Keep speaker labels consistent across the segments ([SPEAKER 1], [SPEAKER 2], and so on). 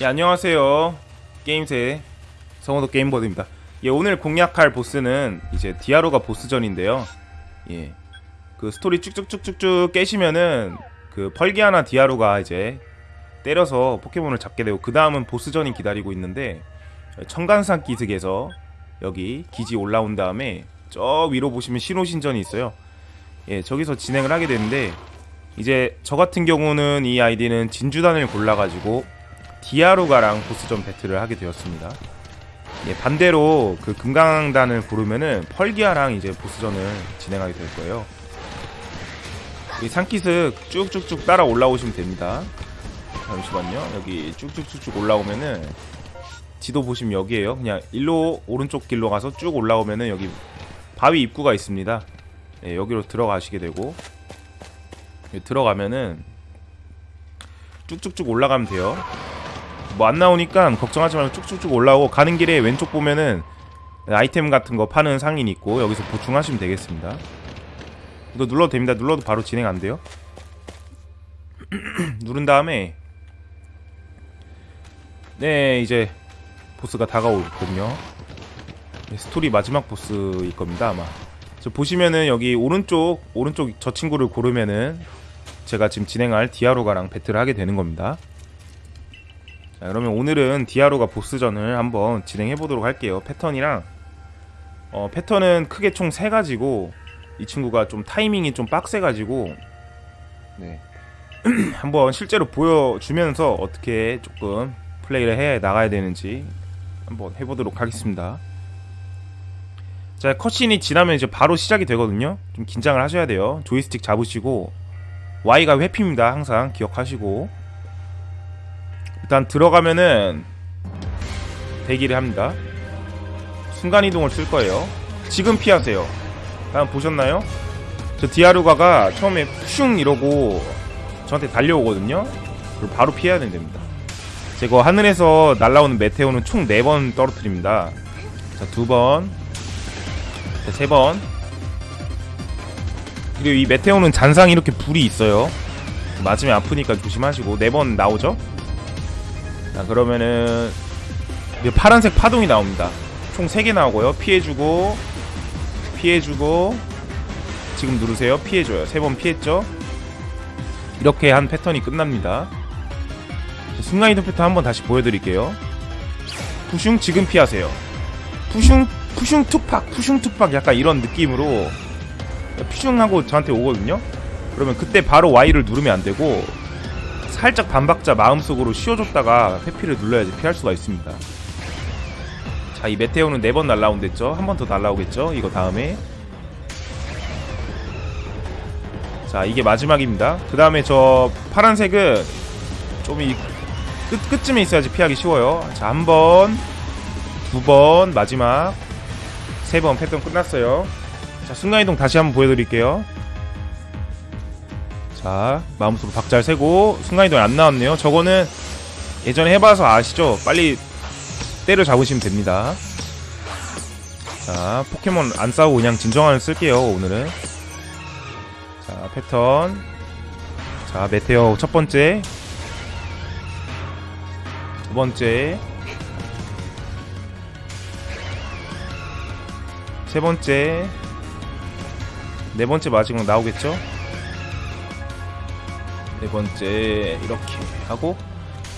[SPEAKER 1] 예, 안녕하세요. 게임세 성호도 게임버드입니다. 예, 오늘 공략할 보스는 이제 디아로가 보스전인데요. 예. 그 스토리 쭉쭉쭉쭉쭉 깨시면은 그 펄기아나 디아로가 이제 때려서 포켓몬을 잡게 되고 그 다음은 보스전이 기다리고 있는데 청간산 기슭에서 여기 기지 올라온 다음에 저 위로 보시면 신호신전이 있어요. 예, 저기서 진행을 하게 되는데 이제 저 같은 경우는 이 아이디는 진주단을 골라가지고 디아루가랑 보스전 배틀을 하게 되었습니다. 예, 반대로 그 금강단을 부르면은 펄기아랑 이제 보스전을 진행하게 될 거예요. 이 산기슭 쭉쭉쭉 따라 올라오시면 됩니다. 잠시만요. 여기 쭉쭉쭉쭉 올라오면은 지도 보시면 여기에요. 그냥 일로 오른쪽 길로 가서 쭉 올라오면은 여기 바위 입구가 있습니다. 예, 여기로 들어가시게 되고 예, 들어가면은 쭉쭉쭉 올라가면 돼요. 뭐안 나오니까 걱정하지 말고 쭉쭉쭉 올라오고 가는 길에 왼쪽 보면은 아이템 같은 거 파는 상인 있고 여기서 보충하시면 되겠습니다 이거 눌러도 됩니다 눌러도 바로 진행 안 돼요 누른 다음에 네 이제 보스가 다가오거든요 네, 스토리 마지막 보스일 겁니다 아마 저 보시면은 여기 오른쪽 오른쪽 저 친구를 고르면은 제가 지금 진행할 디아로가랑 배틀을 하게 되는 겁니다 자 그러면 오늘은 디아로가 보스전을 한번 진행해 보도록 할게요 패턴이랑 어, 패턴은 크게 총 3가지고 이 친구가 좀 타이밍이 좀 빡세가지고 네. 한번 실제로 보여주면서 어떻게 조금 플레이를 해 나가야 되는지 한번 해보도록 하겠습니다 자 컷신이 지나면 이제 바로 시작이 되거든요 좀 긴장을 하셔야 돼요 조이스틱 잡으시고 Y가 회피입니다 항상 기억하시고 일단 들어가면은 대기를 합니다 순간이동을 쓸 거예요 지금 피하세요 다음 보셨나요? 저 디아루가가 처음에 슝 이러고 저한테 달려오거든요 그리고 바로 피해야 됩니다 제거 하늘에서 날라오는 메테오는 총 4번 떨어뜨립니다 자 2번 자 3번 그리고 이 메테오는 잔상 이렇게 불이 있어요 맞으면 아프니까 조심하시고 4번 나오죠? 자 그러면은 파란색 파동이 나옵니다 총 3개 나오고요 피해주고 피해주고 지금 누르세요 피해줘요 3번 피했죠 이렇게 한 패턴이 끝납니다 순간이동 패턴 한번 다시 보여드릴게요 푸슝 지금 피하세요 푸슝 푸슝 투팍 푸슝 투팍 약간 이런 느낌으로 푸슝하고 저한테 오거든요 그러면 그때 바로 Y를 누르면 안되고 살짝 반박자 마음속으로 쉬어줬다가 회피를 눌러야지 피할 수가 있습니다 자 이 메테오는 4번 날라온댔죠 한 번 더 날라오겠죠 이거 다음에 자 이게 마지막입니다 그 다음에 저 파란색은 좀 이 끝, 끝쯤에 있어야지 피하기 쉬워요 자 한번 두번 마지막 세 번 패턴 끝났어요 자 순간이동 다시 한번 보여드릴게요 자 마음속으로 박자를 세고 순간이동이 안 나왔네요 저거는 예전에 해봐서 아시죠? 빨리 때려잡으시면 됩니다 자 포켓몬 안 싸우고 그냥 진정한을 쓸게요 오늘은 자 패턴 자 메테오 첫번째 두번째 세번째 네번째 마지막 나오겠죠? 네 번째 이렇게 하고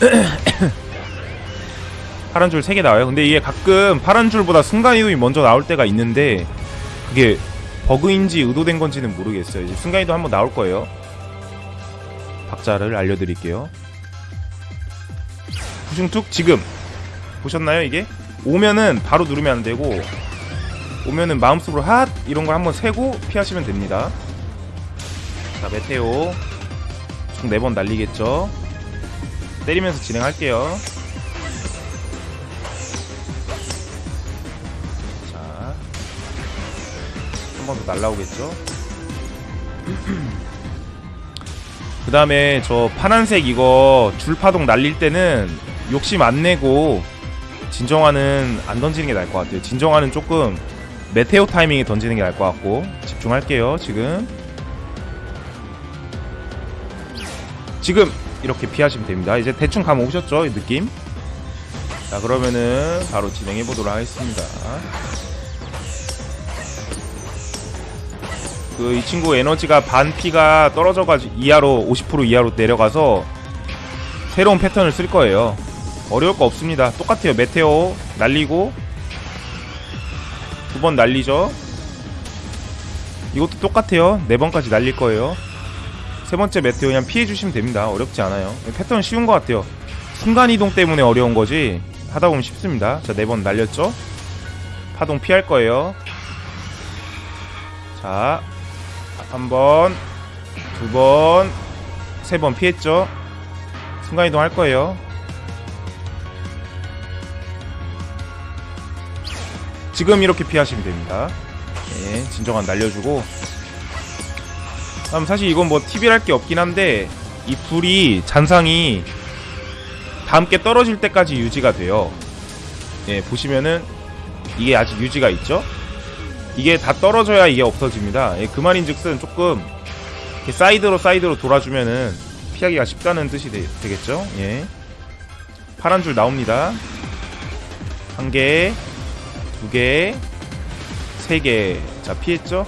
[SPEAKER 1] 파란 줄 세 개 나와요 근데 이게 가끔 파란 줄보다 순간 이동이 먼저 나올 때가 있는데 그게 버그인지 의도된 건지는 모르겠어요 이제 순간 이동 한번 나올 거예요 박자를 알려드릴게요 후중툭 지금 보셨나요 이게? 오면은 바로 누르면 안되고 오면은 마음속으로 핫 이런 걸 한번 세고 피하시면 됩니다 자 메테오 총 4번 날리겠죠 때리면서 진행할게요 자한 번 더 날라오겠죠 그 다음에 저 파란색 이거 줄파동 날릴 때는 욕심 안 내고 진정화는 안 던지는 게 나을 것 같아요 진정화는 조금 메테오 타이밍에 던지는 게 나을 것 같고 집중할게요 지금 지금 이렇게 피하시면 됩니다 이제 대충 감 오셨죠 이 느낌 자 그러면은 바로 진행해 보도록 하겠습니다 그 이 친구 에너지가 반피가 떨어져가지고 이하로 50% 이하로 내려가서 새로운 패턴을 쓸 거예요 어려울 거 없습니다 똑같아요 메테오 날리고 두 번 날리죠 이것도 똑같아요 네번까지 날릴 거예요 세 번째 매트 그냥 피해주시면 됩니다. 어렵지 않아요. 패턴 쉬운 것 같아요. 순간이동 때문에 어려운 거지 하다보면 쉽습니다. 자, 네 번 날렸죠? 파동 피할 거예요. 자, 한 번, 두 번, 세 번 피했죠? 순간이동 할 거예요. 지금 이렇게 피하시면 됩니다. 예, 진정한 날려주고 그럼 음, 사실 이건 뭐 팁이 할게 없긴 한데 이 불이 잔상이 다 함께 떨어질 때까지 유지가 돼요 예 보시면은 이게 아직 유지가 있죠 이게 다 떨어져야 이게 없어집니다 예, 그 말인즉슨 조금 사이드로 사이드로 돌아주면은 피하기가 쉽다는 뜻이 되, 되겠죠 예 파란 줄 나옵니다 한 개, 두 개, 세 개. 자, 피했죠?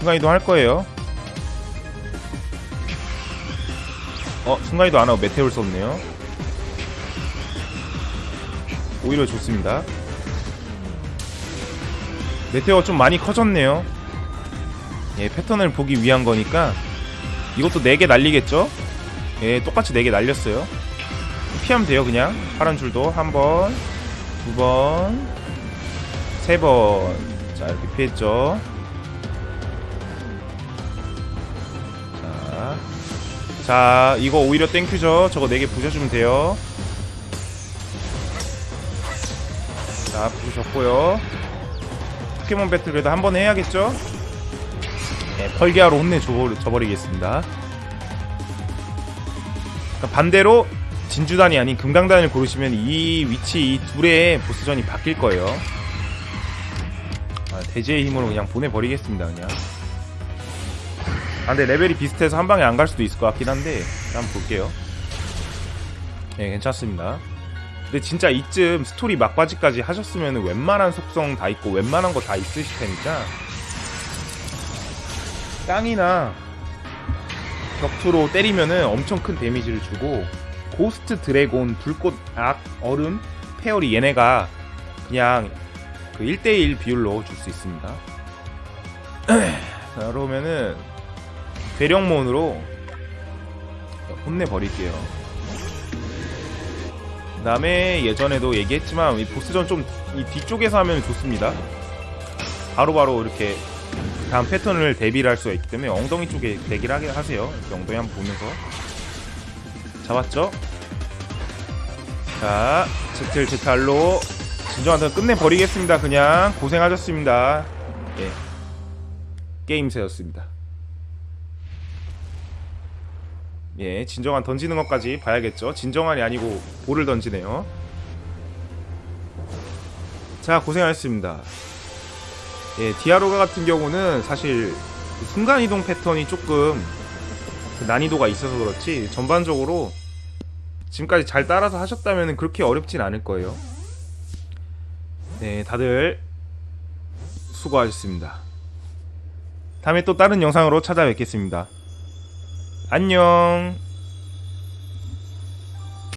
[SPEAKER 1] 순간이동 할 거예요 어 순간이동 안하고 메테올 없네요 오히려 좋습니다 메테오가 좀 많이 커졌네요 예 패턴을 보기 위한 거니까 이것도 4개 날리겠죠? 예 똑같이 4개 날렸어요 피하면 돼요 그냥 파란 줄도 한번 두번 세번 자 이렇게 피했죠 자 이거 오히려 땡큐죠 저거 4개 부셔주면 돼요 자 부셔졌고요 포켓몬 배틀 그래도 한번 해야겠죠 네, 펄기아로 혼내줘버리겠습니다 그러니까 반대로 진주단이 아닌 금강단을 고르시면 이 위치 이 둘의 보스전이 바뀔 거예요 아, 대제의 힘으로 그냥 보내버리겠습니다 그냥 아, 근데 레벨이 비슷해서 한 방에 안 갈 수도 있을 것 같긴 한데 한번 볼게요 네, 괜찮습니다 근데 진짜 이쯤 스토리 막바지까지 하셨으면 웬만한 속성 다 있고 웬만한 거 다 있으실 테니까 땅이나 격투로 때리면은 엄청 큰 데미지를 주고 고스트 드래곤, 불꽃, 악, 얼음, 페어리 얘네가 그냥 그 1대1 비율로 줄 수 있습니다 자 그러면은 대령몬으로 혼내버릴게요 그 다음에 예전에도 얘기했지만 이 보스전 좀 이 뒤쪽에서 하면 좋습니다 바로바로 바로 이렇게 다음 패턴을 대비를 할 수가 있기 때문에 엉덩이 쪽에 대기를 하게 하세요 엉덩이 한번 보면서 잡았죠? 자 제틀 제탈로 진정한테 끝내버리겠습니다 그냥 고생하셨습니다 예 게임새였습니다 예, 진정한 던지는 것까지 봐야겠죠. 진정한이 아니고 볼을 던지네요. 자, 고생하셨습니다. 예, 디아로가 같은 경우는 사실 그 순간이동 패턴이 조금 그 난이도가 있어서 그렇지 전반적으로 지금까지 잘 따라서 하셨다면 그렇게 어렵진 않을 거예요. 네, 다들 수고하셨습니다. 다음에 또 다른 영상으로 찾아뵙겠습니다. 안녕